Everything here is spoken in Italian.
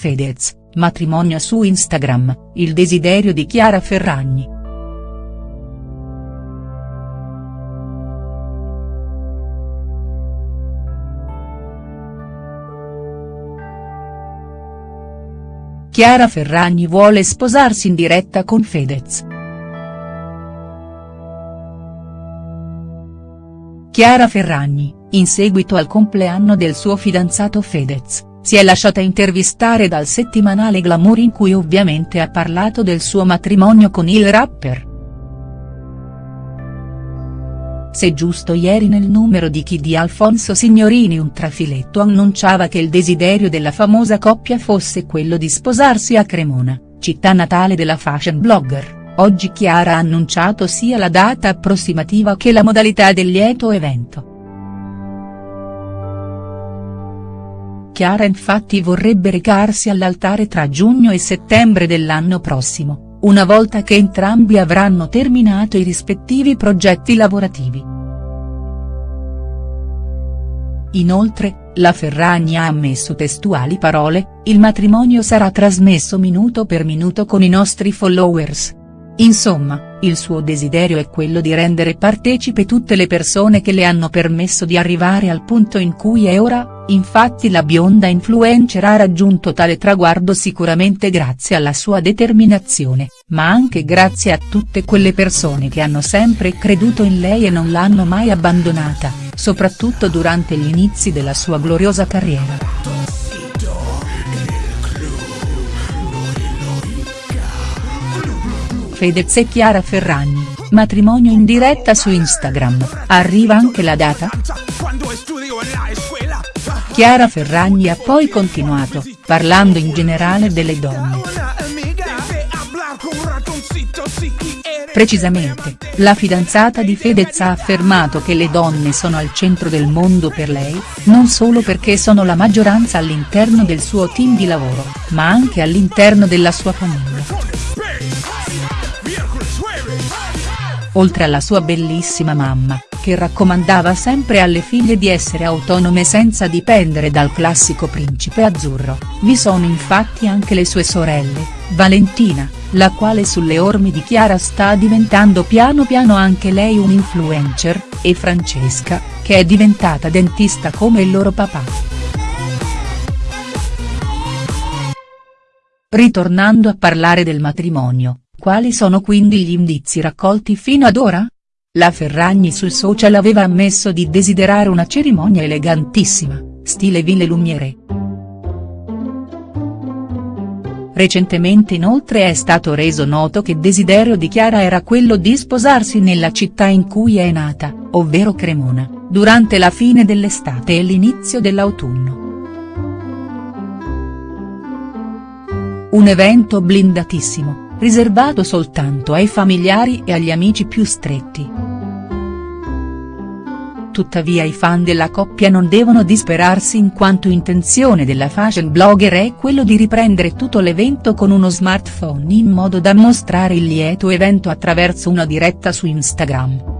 Fedez, matrimonio su Instagram, il desiderio di Chiara Ferragni. Chiara Ferragni vuole sposarsi in diretta con Fedez. Chiara Ferragni, in seguito al compleanno del suo fidanzato Fedez, si è lasciata intervistare dal settimanale Glamour in cui ovviamente ha parlato del suo matrimonio con il rapper. Se giusto ieri nel numero di Chi di Alfonso Signorini un trafiletto annunciava che il desiderio della famosa coppia fosse quello di sposarsi a Cremona, città natale della fashion blogger, oggi Chiara ha annunciato sia la data approssimativa che la modalità del lieto evento. Chiara infatti vorrebbe recarsi all'altare tra giugno e settembre dell'anno prossimo una volta che entrambi avranno terminato i rispettivi progetti lavorativi. Inoltre, la Ferragni ha ammesso testuali parole, il matrimonio sarà trasmesso minuto per minuto con i nostri followers. Insomma, il suo desiderio è quello di rendere partecipe tutte le persone che le hanno permesso di arrivare al punto in cui è ora, infatti la bionda influencer ha raggiunto tale traguardo sicuramente grazie alla sua determinazione, ma anche grazie a tutte quelle persone che hanno sempre creduto in lei e non l'hanno mai abbandonata, soprattutto durante gli inizi della sua gloriosa carriera. Fedez e Chiara Ferragni, matrimonio in diretta su Instagram, arriva anche la data?. Chiara Ferragni ha poi continuato, parlando in generale delle donne. Precisamente, la fidanzata di Fedez ha affermato che le donne sono al centro del mondo per lei, non solo perché sono la maggioranza all'interno del suo team di lavoro, ma anche all'interno della sua famiglia. Oltre alla sua bellissima mamma, che raccomandava sempre alle figlie di essere autonome senza dipendere dal classico principe azzurro, vi sono infatti anche le sue sorelle, Valentina, la quale sulle orme di Chiara sta diventando piano piano anche lei un influencer, e Francesca, che è diventata dentista come il loro papà. Ritornando a parlare del matrimonio, quali sono quindi gli indizi raccolti fino ad ora? La Ferragni sul social aveva ammesso di desiderare una cerimonia elegantissima, stile Ville Lumiere. Recentemente inoltre è stato reso noto che desiderio di Chiara era quello di sposarsi nella città in cui è nata, ovvero Cremona, durante la fine dell'estate e l'inizio dell'autunno. Un evento blindatissimo, riservato soltanto ai familiari e agli amici più stretti. Tuttavia i fan della coppia non devono disperarsi in quanto intenzione della fashion blogger è quello di riprendere tutto l'evento con uno smartphone in modo da mostrare il lieto evento attraverso una diretta su Instagram.